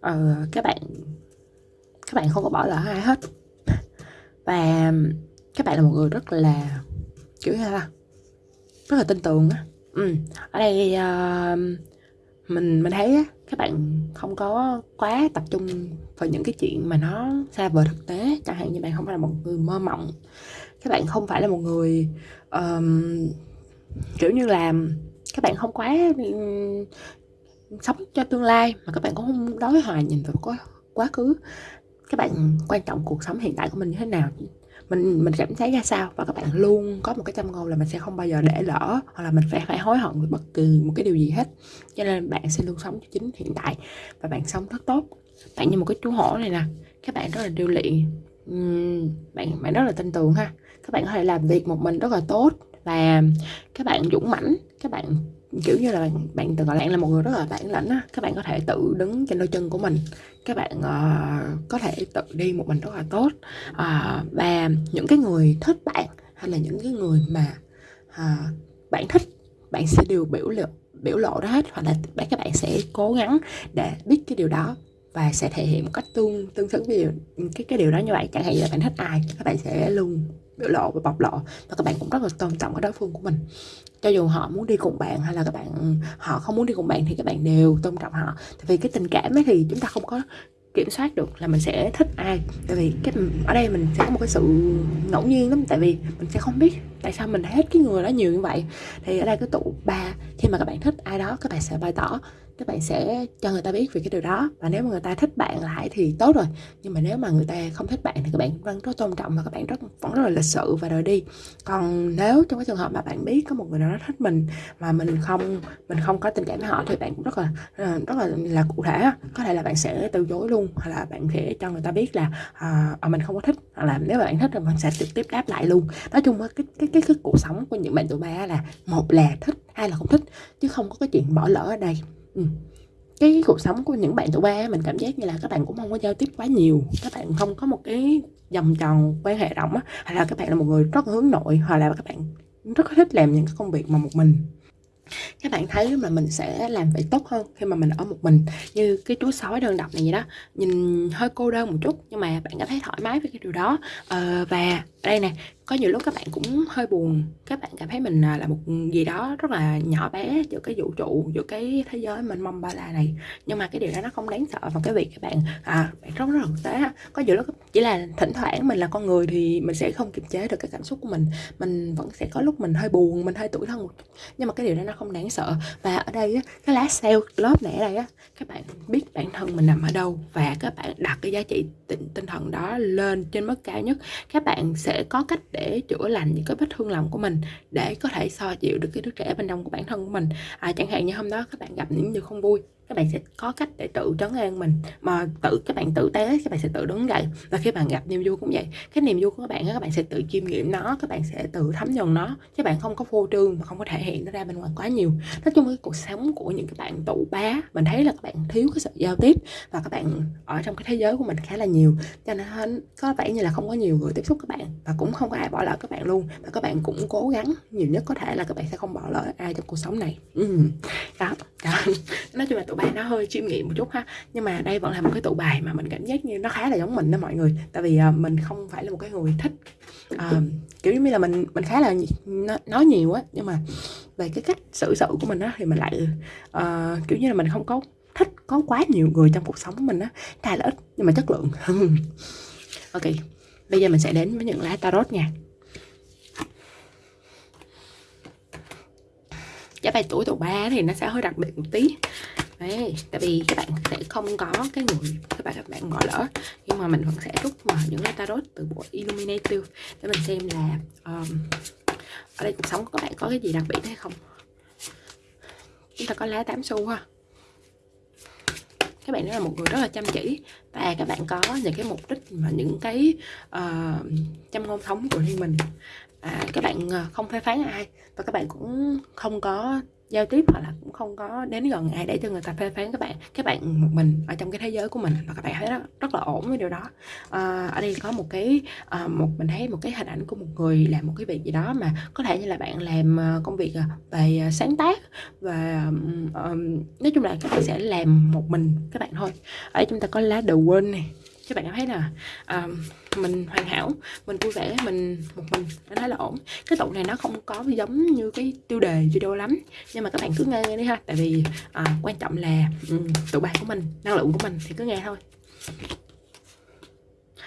Ờ, các bạn các bạn không có bỏ lỡ ai hết. Và các bạn là một người rất là kiểu như là rất là tin tưởng á. Ừ. ở đây uh, mình mình thấy á, các bạn không có quá tập trung vào những cái chuyện mà nó xa vời thực tế. Chẳng hạn như bạn không phải là một người mơ mộng. Các bạn không phải là một người um, kiểu như là các bạn không quá sống cho tương lai mà các bạn cũng không đối hoài nhìn vào quá quá khứ. Các bạn quan trọng cuộc sống hiện tại của mình như thế nào? Mình mình cảm thấy ra sao? Và các bạn luôn có một cái châm ngôn là mình sẽ không bao giờ để lỡ, hoặc là mình phải phải hối hận về bất kỳ một cái điều gì hết. Cho nên bạn sẽ luôn sống cho chính hiện tại và bạn sống rất tốt. Bạn như một cái chú hổ này nè, các bạn rất là điêu luyện. Bạn bạn rất là tin tưởng ha. Các bạn có thể làm việc một mình rất là tốt và các bạn dũng mãnh các bạn kiểu như là bạn bạn tự gọi là là một người rất là bản lĩnh á các bạn có thể tự đứng trên đôi chân của mình. Các bạn uh, có thể tự đi một mình rất là tốt. Uh, và những cái người thích bạn hay là những cái người mà uh, bạn thích bạn sẽ đều biểu lộ biểu lộ đó hết. Hoặc là các bạn sẽ cố gắng để biết cái điều đó và sẽ thể hiện một cách tương tương xứng với điều, cái cái điều đó như vậy. Chẳng hạn như là bạn thích ai các bạn sẽ luôn biểu lộ và bộc lộ. Và các bạn cũng rất là tôn trọng cái đối phương của mình. Cho dù họ muốn đi cùng bạn hay là các bạn, họ không muốn đi cùng bạn thì các bạn đều tôn trọng họ. Tại vì cái tình cảm ấy thì chúng ta không có kiểm soát được là mình sẽ thích ai. Tại vì cái, ở đây mình sẽ có một cái sự ngẫu nhiên lắm. Tại vì mình sẽ không biết tại sao mình hết cái người đó nhiều như vậy. Thì ở đây cái tụ ba, khi mà các bạn thích ai đó, các bạn sẽ bày tỏ các bạn sẽ cho người ta biết về cái điều đó. Và nếu mà người ta thích bạn lại thì tốt rồi. Nhưng mà nếu mà người ta không thích bạn thì các bạn vẫn rất tôn trọng và các bạn rất vẫn rất là lịch sự và rời đi. Còn nếu trong cái trường hợp mà bạn biết có một người nào đó thích mình mà mình không mình không có tình cảm với họ thì bạn cũng rất là ờ, rất là là cụ thể có thể là bạn sẽ từ chối luôn hoặc là bạn sẽ cho người ta biết là à, à mình không có thích. Hoặc là nếu mà bạn thích thì mình sẽ trực tiếp đáp lại luôn. Nói chung cái cái cái, cái cuộc sống của những bạn tụi ba là một là thích hai là không thích chứ không có cái chuyện bỏ lỡ ở đây ừ. cái cuộc sống của những bạn tụi ba mình cảm giác như là các bạn cũng không có giao tiếp quá nhiều các bạn không có một cái vòng tròn quan hệ rộng á hay là các bạn là một người rất hướng nội hoặc là các bạn rất thích làm những cái công việc mà một mình. Các bạn thấy mà mình sẽ làm vậy tốt hơn khi mà mình ở một mình như cái chú sói đơn độc này vậy đó. Nhìn hơi cô đơn một chút nhưng mà bạn cảm thấy thoải mái với cái điều đó. Ờ, và đây nè có nhiều lúc các bạn cũng hơi buồn. Các bạn cảm thấy mình à, là một gì đó rất là nhỏ bé giữa cái vũ trụ, giữa cái thế giới mình mong ba la này. Nhưng mà cái điều đó nó không đáng sợ và cái việc các bạn à bạn rất rất thực tế có nhiều lúc chỉ là thỉnh thoảng mình là con người thì mình sẽ không kiềm chế được cái cảm xúc của mình. Mình vẫn sẽ có lúc mình hơi buồn, mình hơi tủi thân một nhưng mà cái điều đó nó không đáng sợ. Và ở đây cái lá sale lớp này ở đây á, các bạn biết bản thân mình nằm ở đâu và các bạn đặt cái giá trị tinh thần đó lên trên mức cao nhất. Các bạn sẽ có cách để chữa lành những cái vết thương lòng của mình để có thể so dịu được cái đứa trẻ bên trong của bản thân của mình. À, chẳng hạn như hôm đó các bạn gặp những điều không vui các bạn sẽ có cách để tự trấn an mình mà tự các bạn tự tế các bạn sẽ tự đứng dậy và khi bạn gặp niềm vui cũng vậy cái niềm vui của các bạn các bạn sẽ tự chiêm nghiệm nó các bạn sẽ tự thấm nhuần nó chứ bạn không có phô trương và không có thể hiện nó ra bên ngoài quá nhiều nói chung cái cuộc sống của những cái bạn tụ bá mình thấy là các bạn thiếu cái sự giao tiếp và các bạn ở trong cái thế giới của mình khá là nhiều cho nên có vẻ như là không có nhiều người tiếp xúc các bạn và cũng không có ai bỏ lỡ các bạn luôn và các bạn cũng cố gắng nhiều nhất có thể là các bạn sẽ không bỏ lỡ ai trong cuộc sống này ừ. đó, đó. nói chung là tụ bài nó hơi chiêm nghiệm một chút ha. Nhưng mà đây vẫn là một cái tụ bài mà mình cảm giác như nó khá là giống mình đó mọi người. Tại vì uh, mình không phải là một cái người thích uh, kiểu như là mình mình khá là nói nhiều á. Nhưng mà về cái cách xử sự của mình á thì mình lại uh, kiểu như là mình không có thích có quá nhiều người trong cuộc sống của mình á. Thà là ít nhưng mà chất lượng. Ok bây giờ mình sẽ đến với những lá tarot nha. Giá bài tuổi tụ ba thì nó sẽ hơi đặc biệt một tí đấy tại vì các bạn sẽ không có cái người các bạn các bạn bỏ lỡ. Nhưng mà mình vẫn sẽ rút mà những cái tarot từ bộ illuminative để mình xem là um, ở đây cuộc sống của các bạn có cái gì đặc biệt hay không. Chúng ta có lá tám xu ha. Các bạn đó là một người rất là chăm chỉ và các bạn có những cái mục đích mà những cái uh, chăm ngôn thống của riêng mình. À, các bạn ờ, không phê phán ai và các bạn cũng không có giao tiếp hoặc là cũng không có đến gần ai để cho người ta phê phán các bạn các bạn một mình ở trong cái thế giới của mình và các bạn thấy rất, rất là ổn với điều đó. À, ở đây có một cái à, một mình thấy một cái hình ảnh của một người làm một cái việc gì đó mà có thể như là bạn làm ờ, công việc về sáng tác và um, nói chung là các bạn sẽ làm một mình các bạn thôi. Ở đây chúng ta có lá đầu quên này các bạn thấy là uh, mình hoàn hảo mình vui vẻ mình một mình nó thấy là ổn. Cái tụ này nó không có giống như cái tiêu đề video lắm nhưng mà các bạn cứ nghe, nghe đi ha. Tại vì uh, quan trọng là ừ, um, tụ bài của mình năng lượng của mình thì cứ nghe thôi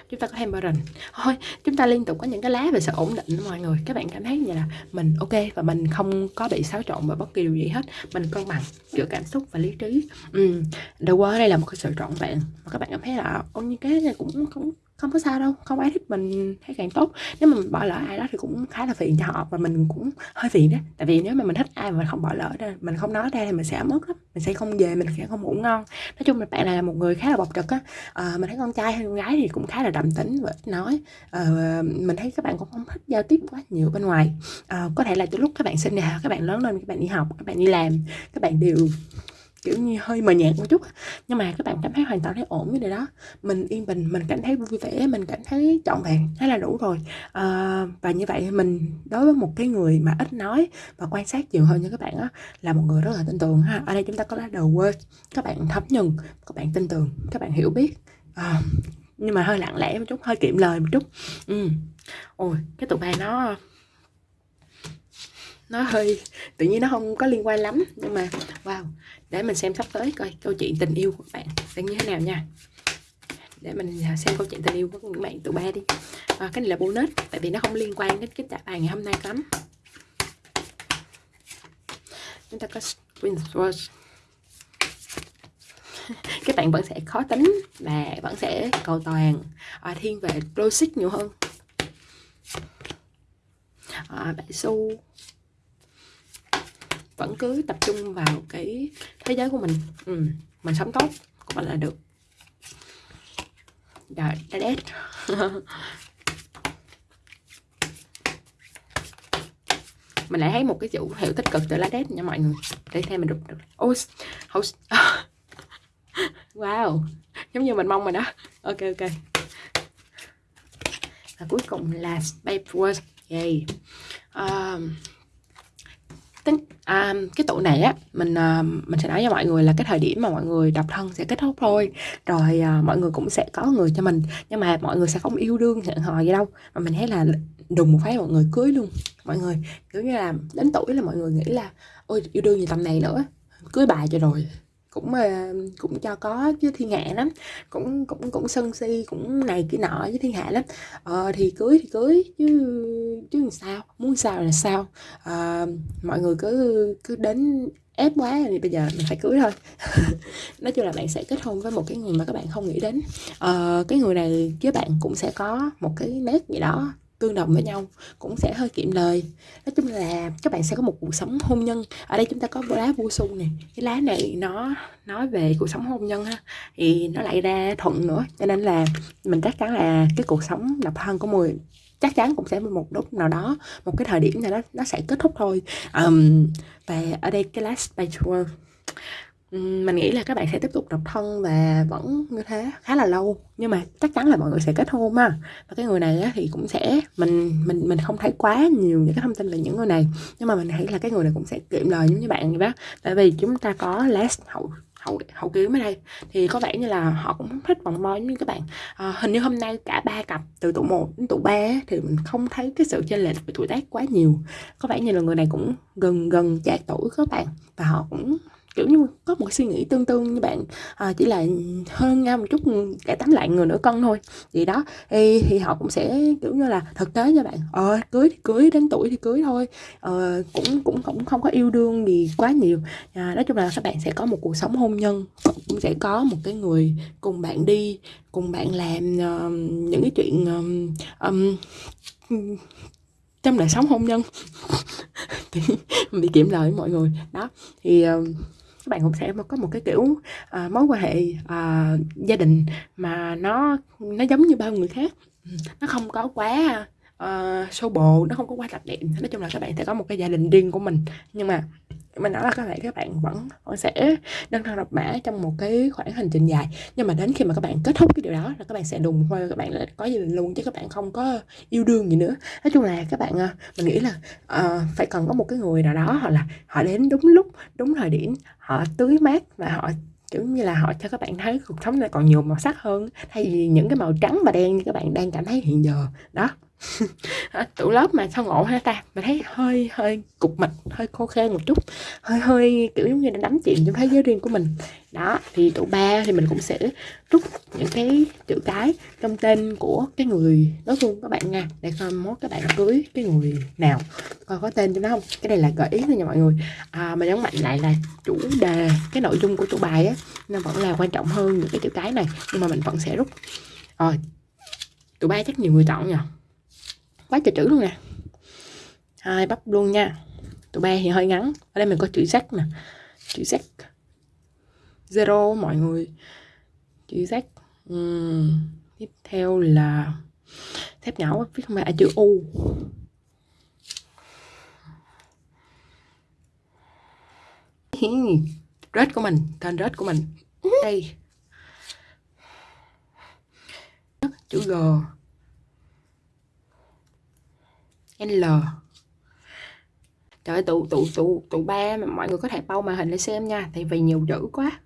chúng ta có hammering thôi, chúng ta liên tục có những cái lá về sự ổn định, mọi người. Các bạn cảm thấy như là mình ok và mình không có bị xáo trộn bởi bất kỳ điều gì hết. Mình cân bằng giữa cảm xúc và lý trí. Ừ. The qua đây là một cái sự trọn vẹn. Mà các bạn cảm thấy là ô như cái này cũng không không có sao đâu không ai thích mình thấy càng tốt. Nếu mà mình bỏ lỡ ai đó thì cũng khá là phiền cho họ và mình cũng hơi phiền đó tại vì nếu mà mình thích ai mà mình không bỏ lỡ ra mình không nói ra thì mình sẽ mất lắm. Mình sẽ không về mình sẽ không ngủ ngon. Nói chung là bạn này là một người khá là bộc trực á. À, mình thấy con trai hay con gái thì cũng khá là đậm tính và ít nói. À, mình thấy các bạn cũng không thích giao tiếp quá nhiều bên ngoài. À, có thể là từ lúc các bạn sinh ra các bạn lớn lên các bạn đi học các bạn đi làm các bạn đều kiểu như hơi mờ nhạt một chút. Nhưng mà các bạn cảm thấy hoàn toàn thấy ổn với điều đó. Mình yên bình mình cảm thấy vui vẻ mình cảm thấy trọn vẹn thế là đủ rồi. À, và như vậy mình đối với một cái người mà ít nói và quan sát nhiều hơn như các bạn á là một người rất là tin tưởng ha. Ở đây chúng ta có lá đầu quê các bạn thấm nhuần các bạn tin tưởng các bạn hiểu biết. À, nhưng mà hơi lặng lẽ một chút hơi kiệm lời một chút. Ừ. ôi cái tụ bài nó nó hơi tự nhiên nó không có liên quan lắm nhưng mà wow để mình xem sắp tới coi câu chuyện tình yêu của bạn sẽ như thế nào nha. Để mình à, xem câu chuyện tình yêu của những bạn tụi ba đi. À, cái này là bonus tại vì nó không liên quan đến cái trả bài ngày hôm nay lắm. Chúng ta có Queen Swords các bạn vẫn sẽ khó tính và vẫn sẽ cầu toàn. À, thiên về logic nhiều hơn. À, bạn su vẫn cứ tập trung vào cái thế giới của mình. Ừ, mình sống tốt của mình là được. Rồi đã đét. Mình lại thấy một cái dấu hiệu tích cực từ lá đét nha mọi người. Để thêm mình được. Ôi wow giống như mình mong rồi đó. Ok ok. Và cuối cùng là space word yay. Um, tính à, cái tụ này á mình à, mình sẽ nói cho mọi người là cái thời điểm mà mọi người độc thân sẽ kết thúc thôi. Rồi à, mọi người cũng sẽ có người cho mình nhưng mà mọi người sẽ không yêu đương hẹn hò gì đâu. Mà mình thấy là đùng một phát mọi người cưới luôn. Mọi người kiểu như là đến tuổi là mọi người nghĩ là ôi yêu đương gì tầm này nữa cưới bà cho rồi cũng mà cũng cho có với thiên hạ lắm cũng cũng cũng sân si cũng này kia nọ với thiên hạ lắm. Ờ, thì cưới thì cưới chứ chứ làm sao muốn sao là sao. Ờ, mọi người cứ cứ đến ép quá thì bây giờ mình phải cưới thôi. Nói chung là bạn sẽ kết hôn với một cái người mà các bạn không nghĩ đến. Ờ, cái người này với bạn cũng sẽ có một cái nét gì đó tương đồng với nhau cũng sẽ hơi kiệm lời. Nói chung là các bạn sẽ có một cuộc sống hôn nhân. Ở đây chúng ta có lá vua su này cái lá này nó nói về cuộc sống hôn nhân ha thì nó lại ra thuận nữa. Cho nên là mình chắc chắn là cái cuộc sống độc thân của mười chắc chắn cũng sẽ một lúc nào đó một cái thời điểm nào đó nó sẽ kết thúc thôi. Um, và ở đây cái lá page mình nghĩ là các bạn sẽ tiếp tục độc thân và vẫn như thế khá là lâu. Nhưng mà chắc chắn là mọi người sẽ kết hôn ha. Và cái người này á, thì cũng sẽ mình mình mình không thấy quá nhiều những cái thông tin về những người này. Nhưng mà mình thấy là cái người này cũng sẽ kiệm lời giống như bạn vậy đó. Tại vì chúng ta có last hậu hậu hậu kiếm ở đây. Thì có vẻ như là họ cũng thích vòng môi giống như các bạn. À, hình như hôm nay cả ba cặp từ tụ 1 đến tụ 3 thì mình không thấy cái sự chênh lệch về tuổi tác quá nhiều. Có vẻ như là người này cũng gần gần chạc tuổi các bạn. Và họ cũng kiểu như có một suy nghĩ tương tương như bạn à, chỉ là hơn nhau một chút ừ, cả tánh lại người nửa cân thôi. Gì đó thì, thì họ cũng sẽ kiểu như là thực tế cho bạn ờ cưới thì cưới đến tuổi thì cưới thôi. Ờ, cũng cũng cũng không có yêu đương gì quá nhiều. À, nói chung là các bạn sẽ có một cuộc sống hôn nhân cũng sẽ có một cái người cùng bạn đi cùng bạn làm uh, những cái chuyện um, um, trong đời sống hôn nhân. Thì bị kiểm lời với mọi người. Đó thì uh, các bạn cũng sẽ có một cái kiểu à, mối quan hệ à, gia đình mà nó nó giống như bao người khác. Nó không có quá ờ, uh, sâu bồ nó không có quá đặc điểm. Nói chung là các bạn sẽ có một cái gia đình riêng của mình. Nhưng mà mình nói là các bạn các bạn vẫn vẫn sẽ đơn thân độc mã trong một cái khoảng hành trình dài. Nhưng mà đến khi mà các bạn kết thúc cái điều đó là các bạn sẽ đùng thôi các bạn là có gia đình luôn chứ các bạn không có yêu đương gì nữa. Nói chung là các bạn à, mình nghĩ là uh, phải cần có một cái người nào đó hoặc là họ đến đúng lúc đúng thời điểm họ tưới mát và họ kiểu như là họ cho các bạn thấy cuộc sống này còn nhiều màu sắc hơn. Thay vì những cái màu trắng và đen như các bạn đang cảm thấy hiện giờ. Đó. tủ lớp mà sao ngộ ha ta? Mình thấy hơi hơi cục mịch hơi khô khan một chút. Hơi hơi kiểu giống như đã đắm chìm trong thế giới riêng của mình. Đó thì tụ ba thì mình cũng sẽ rút những cái chữ cái trong tên của cái người đối phương các bạn nha. Để coi mốt các bạn cưới cái người nào. Coi có tên cho nó không? Cái này là gợi ý thôi nha mọi người. À, mà nhấn mạnh lại là chủ đề cái nội dung của tụ bài á nó vẫn là quan trọng hơn những cái chữ cái này. Nhưng mà mình vẫn sẽ rút. Rồi tụ ba chắc nhiều người chọn nhỉ quá trời chữ luôn nè. Hai bắp luôn nha. Tụi ba thì hơi ngắn. Ở đây mình có chữ z nè. Chữ z. Zero mọi người. Chữ z. Uhm. tiếp theo là thép nhỏ viết không phải à, chữ u. Rết của mình tên rết của mình. Đây. Chữ g. L. Trời ơi, tụ tụ tụ tụ ba mà mọi người có thể bao màn hình để xem nha Tại vì nhiều chữ quá.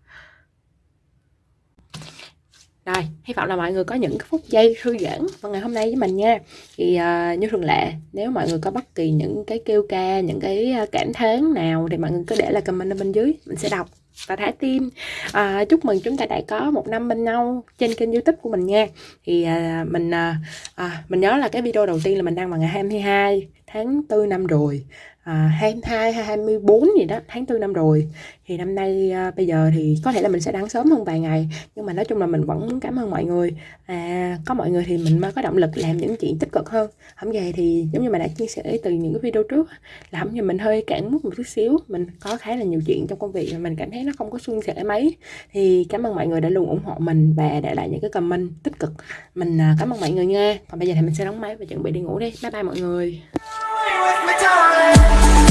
Rồi, hy vọng là mọi người có những phút giây thư giãn vào ngày hôm nay với mình nha. Thì uh, như thường lệ, nếu mọi người có bất kỳ những cái kêu ca, những cái à, cảm thán nào thì mọi người cứ để lại comment ở bên dưới, mình sẽ đọc và thả tim. À, chúc mừng chúng ta đã có một năm bên nhau trên kênh youtube của mình nha. Thì à, mình à, à, mình nhớ là cái video đầu tiên là mình đăng vào ngày 22 tháng 4 năm rồi à, 22 hay 24 gì đó tháng 4 năm rồi. Thì năm nay à, bây giờ thì có thể là mình sẽ đăng sớm hơn vài ngày nhưng mà nói chung là mình vẫn muốn cảm ơn mọi người. À, có mọi người thì mình mới có động lực làm những chuyện tích cực hơn. Không về thì giống như mình đã chia sẻ từ những cái video trước là không như mình hơi cản mút một chút xíu. Mình có khá là nhiều chuyện trong công việc mà mình cảm thấy nó không có suôn sẻ mấy. Thì cảm ơn mọi người đã luôn ủng hộ mình và để lại những cái comment tích cực. Mình à, cảm ơn mọi người nha. Còn bây giờ thì mình sẽ đóng máy và chuẩn bị đi ngủ đi. Bye bye mọi người. with my time.